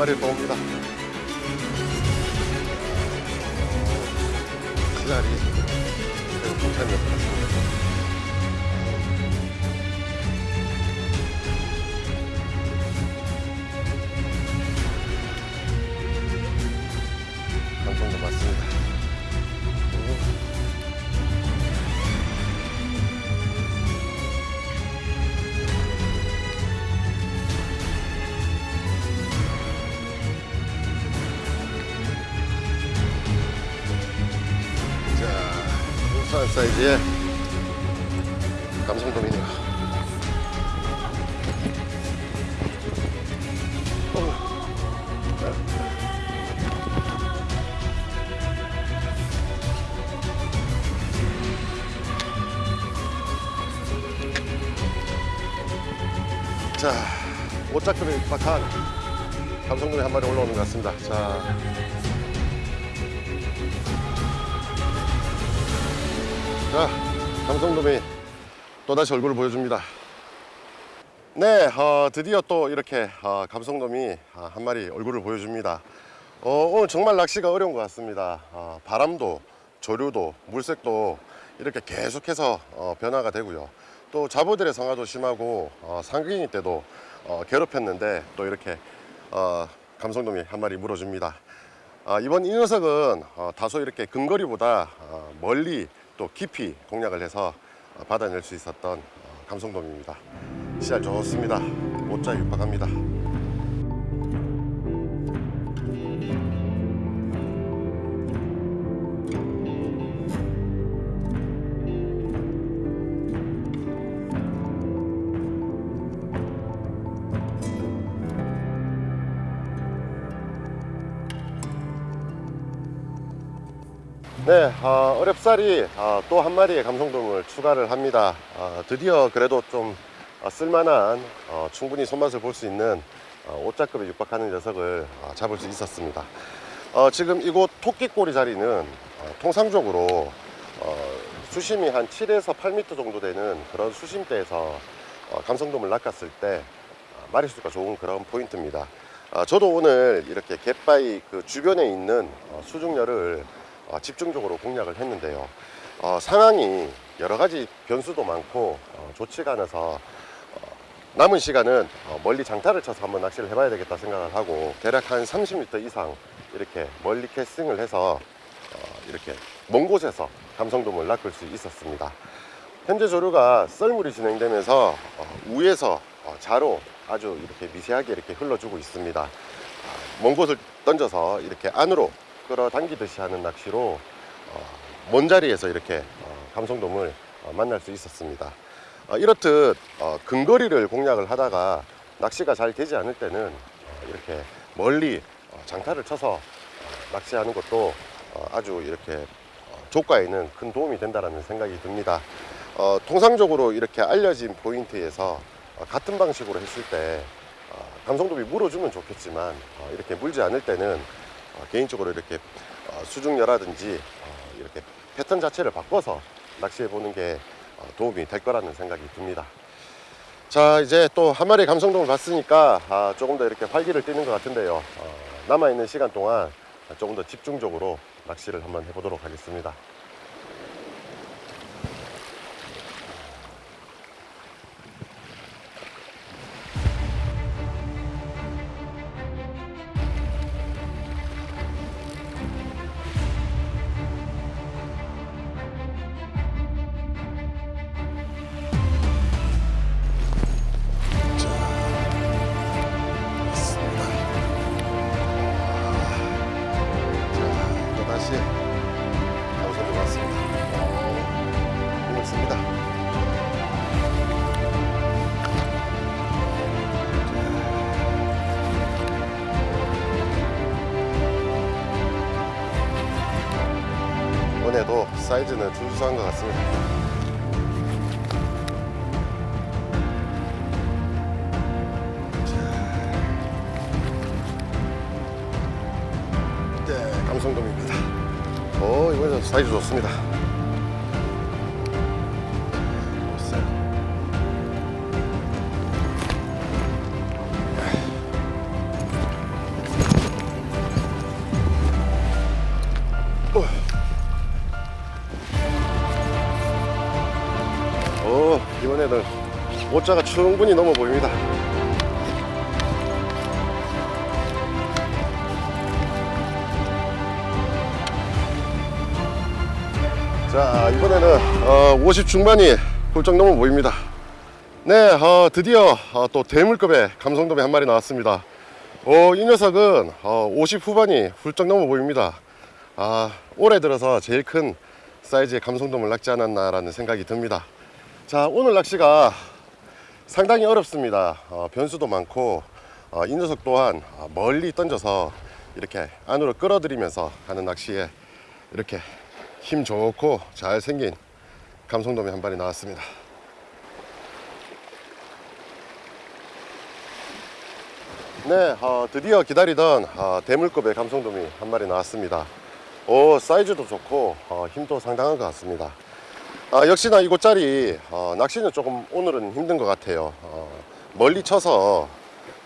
아이고 어렵사리 한 마리 또 옵니다. 사이즈의 감성돔이네요. 자, 옷자크를 입박한 감성돔이 한 마리 올라오는 것 같습니다. 자, 자, 감성돔이 또다시 얼굴을 보여줍니다. 네, 어, 드디어 또 이렇게 어, 감성돔이 어, 한 마리 얼굴을 보여줍니다. 어, 오늘 정말 낚시가 어려운 것 같습니다. 어, 바람도, 조류도, 물색도 이렇게 계속해서 어, 변화가 되고요. 또 자보들의 성화도 심하고 어, 상근이 때도 어, 괴롭혔는데 또 이렇게 어, 감성돔이 한 마리 물어줍니다. 아, 이번 이 녀석은 어, 다소 이렇게 근거리보다 어, 멀리 또 깊이 공략을 해서 어, 받아낼 수 있었던 어, 감성돔입니다. 씨알 좋습니다. 못자 육박합니다. 어, 어렵사리 어, 또한 마리의 감성돔을 추가를 합니다. 어, 드디어 그래도 좀 어, 쓸만한 어, 충분히 손맛을 볼 수 있는 어, 옷자급에 육박하는 녀석을 어, 잡을 수 있었습니다. 어, 지금 이곳 토끼꼬리 자리는 어, 통상적으로 어, 수심이 한 7에서 8m 정도 되는 그런 수심대에서 어, 감성돔을 낚았을 때 어, 마리수가 좋은 그런 포인트입니다. 어, 저도 오늘 이렇게 갯바위 그 주변에 있는 어, 집중적으로 공략을 했는데요. 어, 상황이 여러 가지 변수도 많고 어, 좋지가 않아서 어, 남은 시간은 어, 멀리 장타를 쳐서 한번 낚시를 해봐야 되겠다 생각을 하고 대략 한 30m 이상 이렇게 멀리 캐스팅을 해서 어, 이렇게 먼 곳에서 감성돔을 낚을 수 있었습니다. 현재 조류가 썰물이 진행되면서 어, 우에서 어, 자로 아주 이렇게 미세하게 이렇게 흘러주고 있습니다. 아, 먼 곳을 던져서 이렇게 안으로 끌어당기듯이 하는 낚시로 어, 먼 자리에서 이렇게 어, 감성돔을 어, 만날 수 있었습니다. 어, 이렇듯 어, 근거리를 공략을 하다가 낚시가 잘 되지 않을 때는 어, 이렇게 멀리 어, 장타를 쳐서 어, 낚시하는 것도 어, 아주 이렇게 어, 조과에는 큰 도움이 된다는 생각이 듭니다. 어, 통상적으로 이렇게 알려진 포인트에서 어, 같은 방식으로 했을 때 어, 감성돔이 물어주면 좋겠지만 어, 이렇게 물지 않을 때는 어, 개인적으로 이렇게 어, 수중녀라든지 어, 이렇게 패턴 자체를 바꿔서 낚시해 보는 게 어, 도움이 될 거라는 생각이 듭니다. 자 이제 또 한 마리 감성돔을 봤으니까 아, 조금 더 이렇게 활기를 띠는 것 같은데요. 어, 남아있는 시간 동안 조금 더 집중적으로 낚시를 한번 해보도록 하겠습니다. 이번에도 사이즈는 준수한 것 같습니다. 네, 감성돔입니다. 오, 이번엔 사이즈 좋습니다. 5자가 충분히 넘어 보입니다. 자 이번에는 어, 50 중반이 훌쩍 넘어 보입니다. 네 어, 드디어 어, 또 대물급의 감성돔이 한 마리 나왔습니다. 어, 이 녀석은 어, 50 후반이 훌쩍 넘어 보입니다. 아, 올해 들어서 제일 큰 사이즈의 감성돔을 낚지 않았나 라는 생각이 듭니다. 자 오늘 낚시가 상당히 어렵습니다. 어, 변수도 많고 어, 이 녀석 또한 어, 멀리 던져서 이렇게 안으로 끌어들이면서 하는 낚시에 이렇게 힘 좋고 잘생긴 감성돔이 한 마리 나왔습니다. 네, 어, 드디어 기다리던 어, 대물급의 감성돔이 한 마리 나왔습니다. 오, 사이즈도 좋고 어, 힘도 상당한 것 같습니다. 아, 역시나 이곳짜리 어, 낚시는 조금 오늘은 힘든 것 같아요. 어, 멀리 쳐서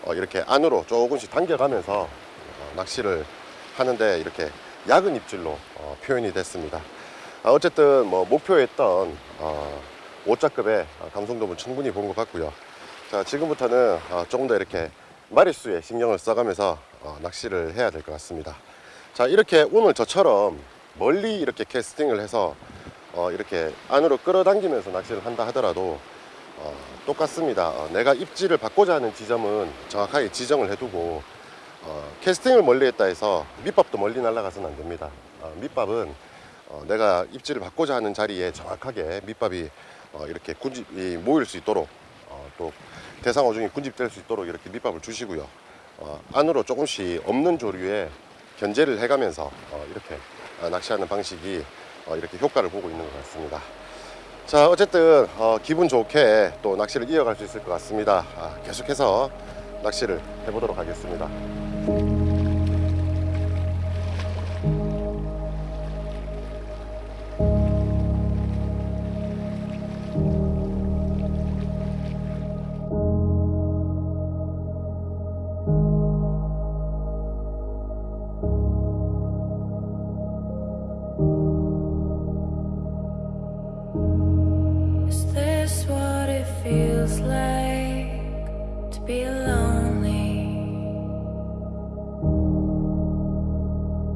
어, 이렇게 안으로 조금씩 당겨가면서 어, 낚시를 하는데 이렇게 약은 입질로 어, 표현이 됐습니다. 아, 어쨌든 뭐 목표했던 어, 5자급의 감성돔은 충분히 본 것 같고요. 자, 지금부터는 어, 조금 더 이렇게 마리수에 신경을 써가면서 어, 낚시를 해야 될 것 같습니다. 자, 이렇게 오늘 저처럼 멀리 이렇게 캐스팅을 해서 어, 이렇게 안으로 끌어당기면서 낚시를 한다 하더라도 어, 똑같습니다. 어, 내가 입질을 받고자 하는 지점은 정확하게 지정을 해두고 어, 캐스팅을 멀리 했다 해서 밑밥도 멀리 날아가서는 안 됩니다. 어, 밑밥은 어, 내가 입질을 받고자 하는 자리에 정확하게 밑밥이 어, 이렇게 군집이 모일 수 있도록 어, 또 대상 어종이 군집될 수 있도록 이렇게 밑밥을 주시고요. 어, 안으로 조금씩 없는 조류에 견제를 해가면서 어, 이렇게 어, 낚시하는 방식이 어, 이렇게 효과를 보고 있는 것 같습니다. 자 어쨌든 어, 기분 좋게 또 낚시를 이어갈 수 있을 것 같습니다. 아, 계속해서 낚시를 해보도록 하겠습니다. Feels like to be lonely?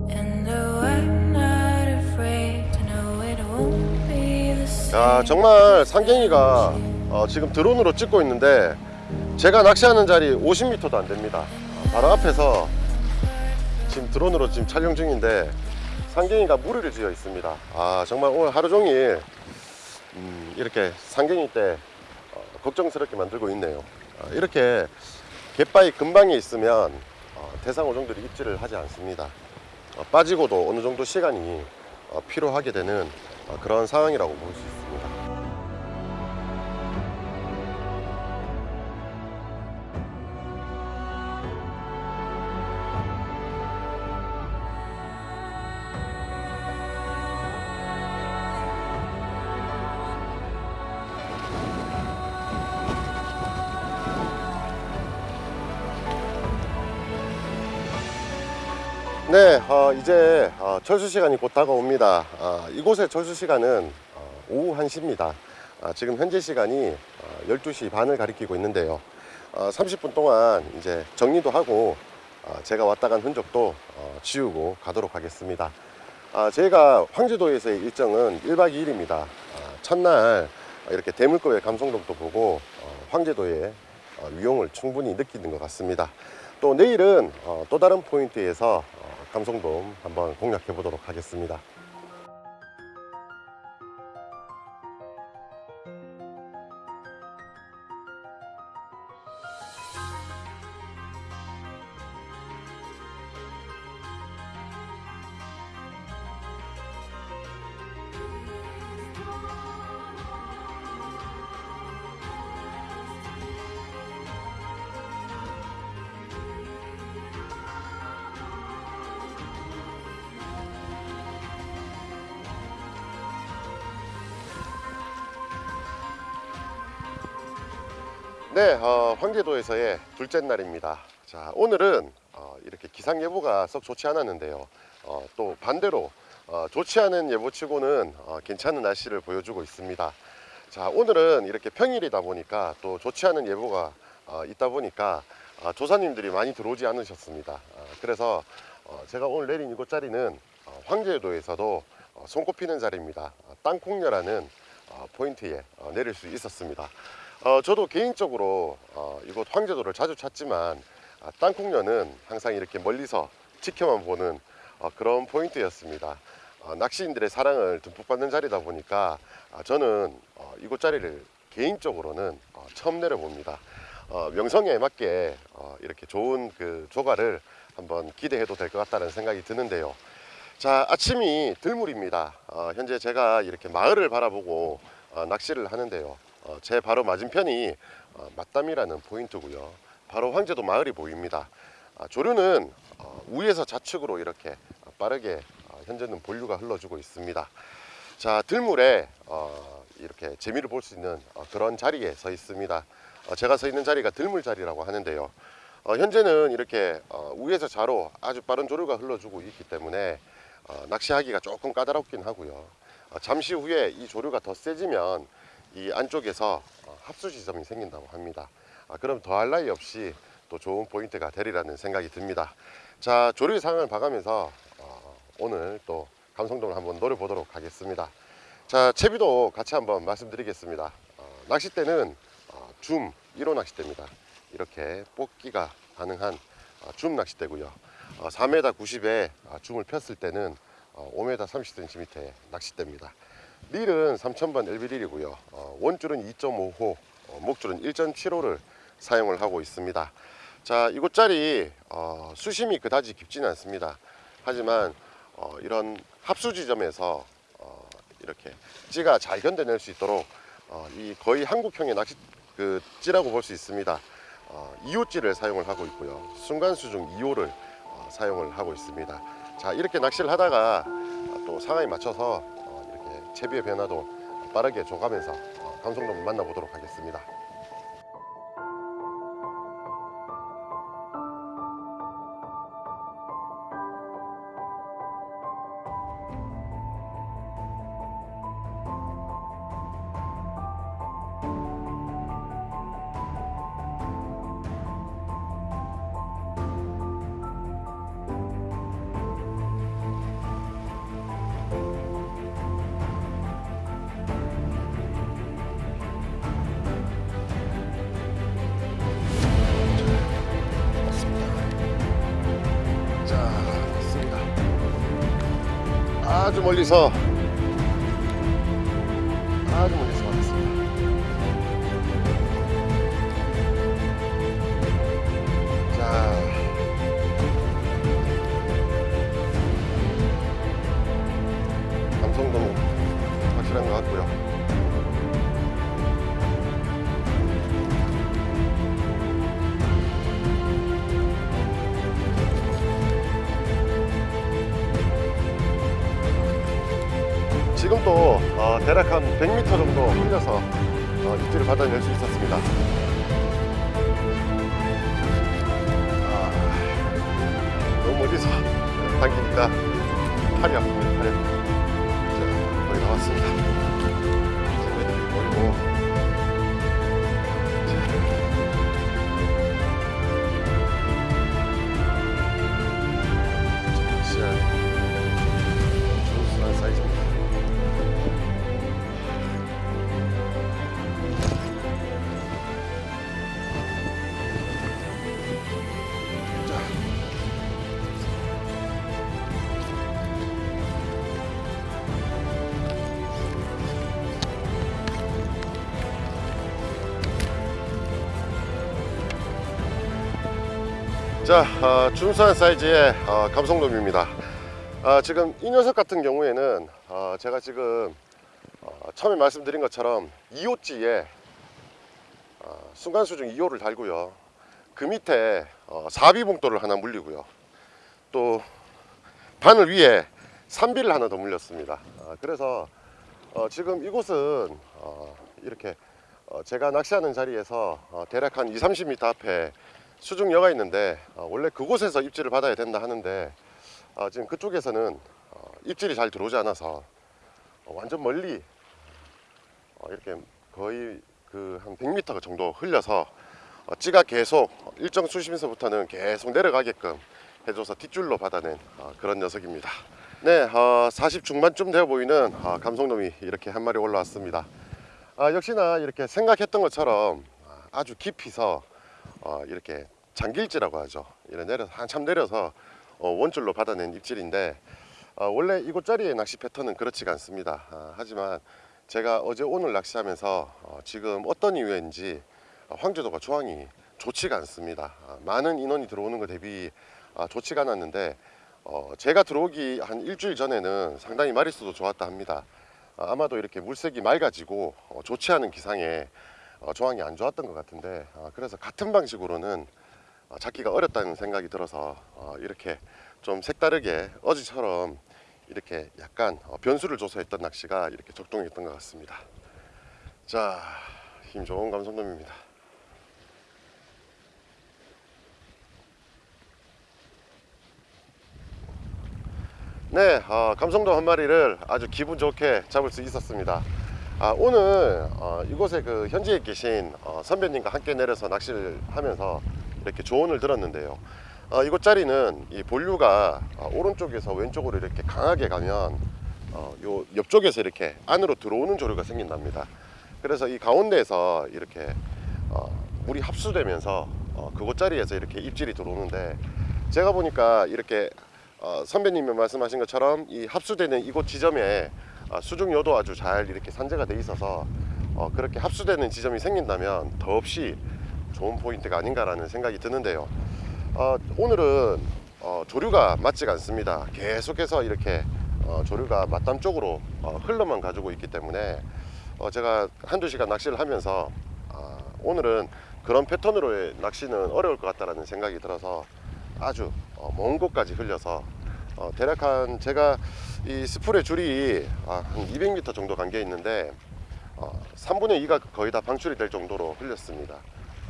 And though I'm not afraid to know it won't be the same. 자 정말 상갱이가 어, 지금 드론으로 찍고 있는데 제가 낚시하는 자리 50m도 안 됩니다. 어, 바로 앞에서 지금 드론으로 지금 촬영 중인데 상갱이가 무리를 지어 있습니다. 아 정말 오늘 하루 종일 음, 이렇게 상갱이 때 어, 걱정스럽게 만들고 있네요. 어, 이렇게 갯바위 근방에 있으면 어, 대상 어종들이 입질을 하지 않습니다. 어, 빠지고도 어느 정도 시간이 어, 필요하게 되는 어, 그런 상황이라고 볼 수 있습니다. 어, 철수 시간이 곧 다가옵니다. 아, 이곳의 철수 시간은 어, 오후 1시입니다. 아, 지금 현재 시간이 어, 12시 반을 가리키고 있는데요. 어, 30분 동안 이제 정리도 하고 어, 제가 왔다 간 흔적도 어, 지우고 가도록 하겠습니다. 아, 저희가 황제도에서의 일정은 1박 2일입니다. 아, 첫날 이렇게 대물급의 감성돔도 보고 어, 황제도의 어, 위용을 충분히 느끼는 것 같습니다. 또 내일은 어, 또 다른 포인트에서 어, 감성돔 한번 공략해 보도록 하겠습니다. 네, 어, 황제도에서의 둘째 날입니다. 자, 오늘은 어, 이렇게 기상 예보가 썩 좋지 않았는데요. 어, 또 반대로 어, 좋지 않은 예보치고는 어, 괜찮은 날씨를 보여주고 있습니다. 자 오늘은 이렇게 평일이다 보니까 또 좋지 않은 예보가 어, 있다 보니까 어, 조사님들이 많이 들어오지 않으셨습니다. 어, 그래서 어, 제가 오늘 내린 이곳 자리는 어, 황제도에서도 어, 손꼽히는 자리입니다. 어, 땅콩녀라는 어, 포인트에 어, 내릴 수 있었습니다. 어, 저도 개인적으로 어, 이곳 황제도를 자주 찾지만 아, 땅콩녀는 항상 이렇게 멀리서 지켜만 보는 어, 그런 포인트였습니다. 어, 낚시인들의 사랑을 듬뿍 받는 자리다 보니까 아, 저는 어, 이곳 자리를 개인적으로는 어, 처음 내려봅니다. 어, 명성에 맞게 어, 이렇게 좋은 그 조가를 한번 기대해도 될 것 같다는 생각이 드는데요. 자 아침이 들물입니다. 어, 현재 제가 이렇게 마을을 바라보고 어, 낚시를 하는데요. 어, 제 바로 맞은편이 어, 맞담이라는 포인트고요. 바로 황제도 마을이 보입니다. 아, 조류는 어, 우에서 좌측으로 이렇게 어, 빠르게 어, 현재는 본류가 흘러주고 있습니다. 자 들물에 어, 이렇게 재미를 볼 수 있는 어, 그런 자리에 서 있습니다. 어, 제가 서 있는 자리가 들물 자리라고 하는데요. 어, 현재는 이렇게 어, 우에서 좌로 아주 빠른 조류가 흘러주고 있기 때문에 어, 낚시하기가 조금 까다롭긴 하고요. 어, 잠시 후에 이 조류가 더 세지면 이 안쪽에서 어, 합수 지점이 생긴다고 합니다. 아, 그럼 더할 나위 없이 또 좋은 포인트가 되리라는 생각이 듭니다. 자 조류의 상황을 봐가면서 어, 오늘 또 감성돔을 한번 노려보도록 하겠습니다. 자 채비도 같이 한번 말씀드리겠습니다. 어, 낚싯대는 어, 줌 1호 낚싯대입니다. 이렇게 뽑기가 가능한 어, 줌 낚싯대고요. 어, 4m 90에 줌을 폈을 때는 어, 5m 30cm의 낚싯대입니다. 릴은 3000번 LB릴이고요. 어, 원줄은 2.5호, 어, 목줄은 1.75를 사용을 하고 있습니다. 자 이곳 자리 어, 수심이 그다지 깊지는 않습니다. 하지만 어, 이런 합수 지점에서 어, 이렇게 찌가 잘 견뎌낼 수 있도록 어, 이 거의 한국형의 낚시 그 찌라고 볼 수 있습니다. 어, 2호 찌를 사용을 하고 있고요. 순간 수중 2호를 어, 사용을 하고 있습니다. 자 이렇게 낚시를 하다가 어, 또 상황에 맞춰서 채비의 변화도 빠르게 줘가면서 어, 감성돔을 만나보도록 하겠습니다. 멀리서 지금 또 어, 대략 한 100m 정도 흘려서 어, 입질을 받아낼 수 있었습니다. 아, 너무 멀리서 당기니까 팔이 아픕니다. 팔이. 자, 거의 다 왔습니다. 자, 어, 준수한 사이즈의 어, 감성돔입니다. 아, 지금 이 녀석 같은 경우에는 어, 제가 지금 어, 처음에 말씀드린 것처럼 2호찌에 어, 순간수중 2호를 달고요. 그 밑에 어, 사비봉돌을 하나 물리고요. 또 바늘 위에 산비를 하나 더 물렸습니다. 아, 그래서 어, 지금 이곳은 어, 이렇게 어, 제가 낚시하는 자리에서 어, 대략 한 2, 30m 앞에 수중여가 있는데 어, 원래 그곳에서 입질을 받아야 된다 하는데 어, 지금 그쪽에서는 어, 입질이 잘 들어오지 않아서 어, 완전 멀리 어, 이렇게 거의 그 한 100m 정도 흘려서 어, 찌가 계속 일정 수심에서부터는 계속 내려가게끔 해줘서 뒷줄로 받아낸 어, 그런 녀석입니다. 네, 어, 40 중반쯤 되어 보이는 어, 감성돔이 이렇게 한 마리 올라왔습니다. 아, 역시나 이렇게 생각했던 것처럼 아주 깊이서 어, 이렇게 장길지라고 하죠. 이래 내려서 한참 내려서 어, 원줄로 받아낸 입질인데 어, 원래 이곳 자리의 낚시 패턴은 그렇지가 않습니다. 아, 하지만 제가 어제 오늘 낚시하면서 어, 지금 어떤 이유인지 어, 황제도가 조항이 좋지가 않습니다. 아, 많은 인원이 들어오는 것 대비 아, 좋지가 않았는데 어, 제가 들어오기 한 일주일 전에는 상당히 마리수도 좋았다 합니다. 아, 아마도 이렇게 물색이 맑아지고 어, 좋지 않은 기상에 어, 조항이 안 좋았던 것 같은데 아, 그래서 같은 방식으로는 어, 잡기가 어렵다는 생각이 들어서 어, 이렇게 좀 색다르게 어제처럼 이렇게 약간 어, 변수를 줘서 했던 낚시가 이렇게 적동했던 것 같습니다. 자, 힘 좋은 감성돔입니다. 네, 어, 감성돔 한 마리를 아주 기분 좋게 잡을 수 있었습니다. 아, 오늘 어, 이곳에 그 현지에 계신 어, 선배님과 함께 내려서 낚시를 하면서 이렇게 조언을 들었는데요. 어, 이곳 자리는 이 본류가 어, 오른쪽에서 왼쪽으로 이렇게 강하게 가면 어, 요 옆쪽에서 이렇게 안으로 들어오는 조류가 생긴답니다. 그래서 이 가운데에서 이렇게 어, 물이 합수되면서 어, 그곳 자리에서 이렇게 입질이 들어오는데 제가 보니까 이렇게 어, 선배님이 말씀하신 것처럼 이 합수되는 이곳 지점에 어, 수중요도 아주 잘 이렇게 산재가 돼 있어서 어, 그렇게 합수되는 지점이 생긴다면 더없이 좋은 포인트가 아닌가라는 생각이 드는데요. 어, 오늘은 어, 조류가 맞지가 않습니다. 계속해서 이렇게 어, 조류가 맞담 쪽으로 어, 흘러만 가지고 있기 때문에 어, 제가 한두 시간 낚시를 하면서 아, 오늘은 그런 패턴으로의 낚시는 어려울 것 같다는 생각이 들어서 아주 어, 먼 곳까지 흘려서 어, 대략 한 제가 이 스풀의 줄이 아, 한 200m 정도 간 게 있는데 어, 3분의 2가 거의 다 방출이 될 정도로 흘렸습니다.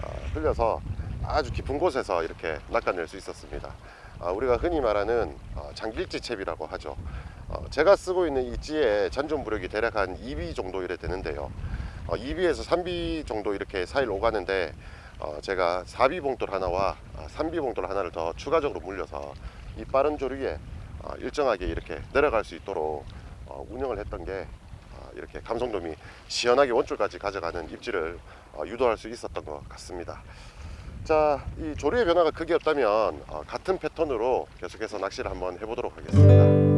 아, 흘려서 아주 깊은 곳에서 이렇게 낚아낼 수 있었습니다. 아, 우리가 흔히 말하는 어, 장길지 채비라고 하죠. 어, 제가 쓰고 있는 이 찌의 잔존 부력이 대략 한 2B 정도 이래 되는데요. 어, 2B에서 3B 정도 이렇게 사이를 오가는데 어, 제가 4B 봉돌 하나와 아, 3B 봉돌 하나를 더 추가적으로 물려서 이 빠른 조류에 어, 일정하게 이렇게 내려갈 수 있도록 어, 운영을 했던 게 어, 이렇게 감성돔이 시원하게 원줄까지 가져가는 어, 유도할 수 있었던 것 같습니다. 자, 이 조류의 변화가 크게 없다면 어, 같은 패턴으로 계속해서 낚시를 한번 해보도록 하겠습니다.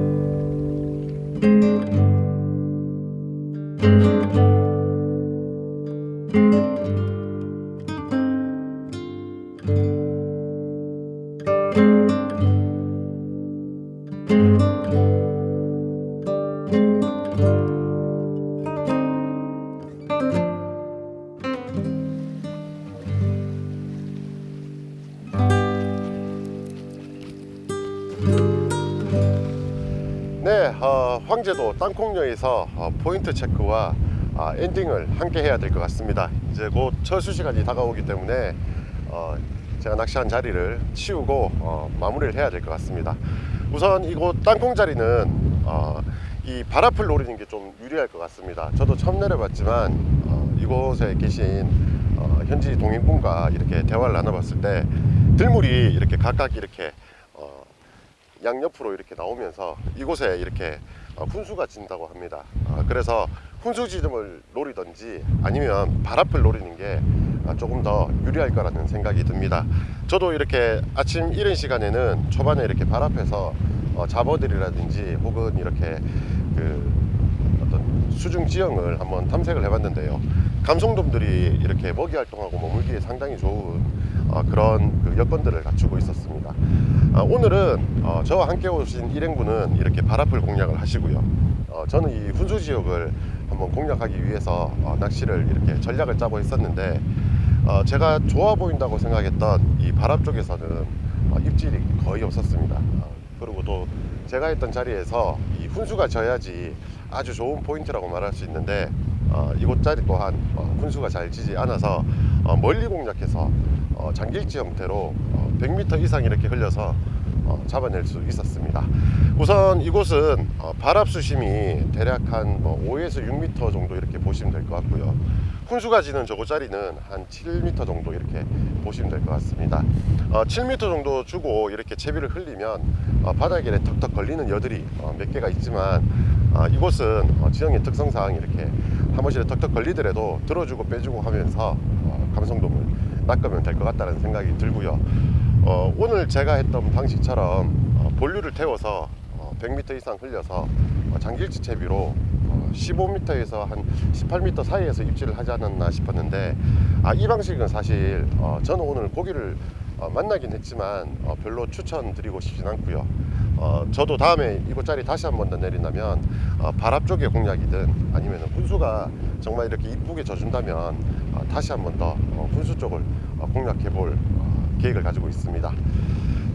땅콩녀에서 어, 포인트 체크와 아, 엔딩을 함께 해야 될 것 같습니다. 이제 곧 철수 시간이 다가오기 때문에 어, 제가 낚시한 자리를 치우고 어, 마무리를 해야 될 것 같습니다. 우선 이곳 땅콩 자리는 어, 이 바라풀 노리는 게 좀 유리할 것 같습니다. 저도 처음 내려봤지만 어, 이곳에 계신 어, 현지 동행분과 이렇게 대화를 나눠봤을 때 들물이 이렇게 각각 이렇게 어, 양옆으로 이렇게 나오면서 이곳에 이렇게 어, 훈수가 진다고 합니다. 어, 그래서 훈수 지점을 노리든지 아니면 바람을 노리는 게 아, 조금 더 유리할 거라는 생각이 듭니다. 저도 이렇게 아침 이른 시간에는 초반에 이렇게 발 앞에서 어, 잡어들이라든지 혹은 이렇게 그 어떤 수중 지형을 한번 탐색을 해봤는데요. 감성돔들이 이렇게 먹이 활동하고 머물기에 상당히 좋은 어, 그런 그 여건들을 갖추고 있었습니다. 아, 오늘은 어, 저와 함께 오신 일행분은 이렇게 바라풀 공략을 하시고요. 어, 저는 이 훈수 지역을 한번 공략하기 위해서 어, 낚시를 이렇게 전략을 짜고 있었는데 어, 제가 좋아 보인다고 생각했던 이 바람 쪽에서는 어, 입질이 거의 없었습니다. 어, 그리고 또 제가 했던 자리에서 이 훈수가 져야지 아주 좋은 포인트라고 말할 수 있는데 어, 이곳 자리 또한 어, 훈수가 잘 지지 않아서 어, 멀리 공략해서 어, 장길지 형태로 어, 100m 이상 이렇게 흘려서 어, 잡아낼 수 있었습니다. 우선 이곳은 어, 발압 수심이 대략 한 뭐 5에서 6m 정도 이렇게 보시면 될 것 같고요. 푼수가 지는 저고짜리는 한 7m 정도 이렇게 보시면 될 것 같습니다. 어, 7m 정도 주고 이렇게 채비를 흘리면 어, 바닥에 턱턱 걸리는 여들이 어, 몇 개가 있지만 어, 이곳은 어, 지형의 특성상 이렇게 한 번씩 턱턱 걸리더라도 들어주고 빼주고 하면서 어, 감성돔을 낚으면 될 것 같다는 생각이 들고요. 어, 오늘 제가 했던 방식처럼 어, 본류를 태워서 어, 100m 이상 흘려서 어, 장길치 채비로 어, 15m에서 한 18m 사이에서 입질을 하지 않았나 싶었는데 아, 이 방식은 사실 어, 저는 오늘 고기를 어, 만나긴 했지만 어, 별로 추천드리고 싶진 않고요. 어, 저도 다음에 이곳짜리 다시 한 번 더 내린다면 어, 발압 쪽의 공략이든 아니면 훈수가 정말 이렇게 이쁘게 져준다면 어, 다시 한 번더 어, 훈수 쪽을 어, 공략해 볼 어, 계획을 가지고 있습니다.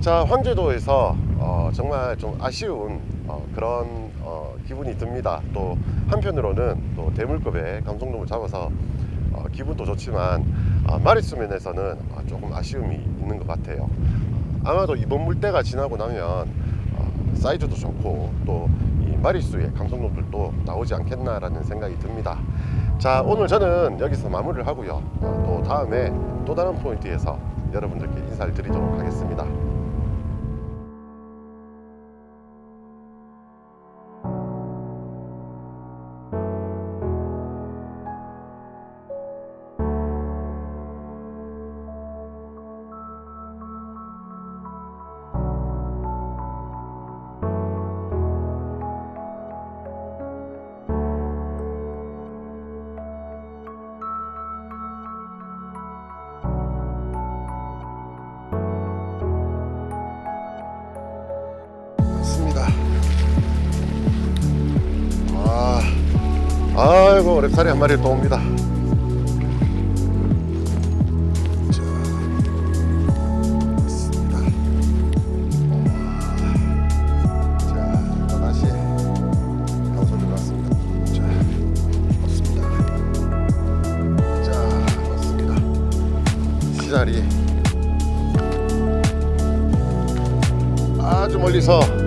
자 황제도에서 어, 정말 좀 아쉬운 어, 그런 어, 기분이 듭니다. 또 한편으로는 또 대물급의 감성돔을 잡아서 어, 기분도 좋지만 어, 마리수 면에서는 어, 조금 아쉬움이 있는 것 같아요. 아마도 이번 물때가 지나고 나면 어, 사이즈도 좋고 또 이 마리수의 감성돔들도 나오지 않겠나라는 생각이 듭니다. 자 오늘 저는 여기서 마무리를 하고요. 어, 또 다음에 또 다른 포인트에서 여러분들께 인사를 드리도록 하겠습니다. 아이고 랩살이 한 마리 또 옵니다. 자, 또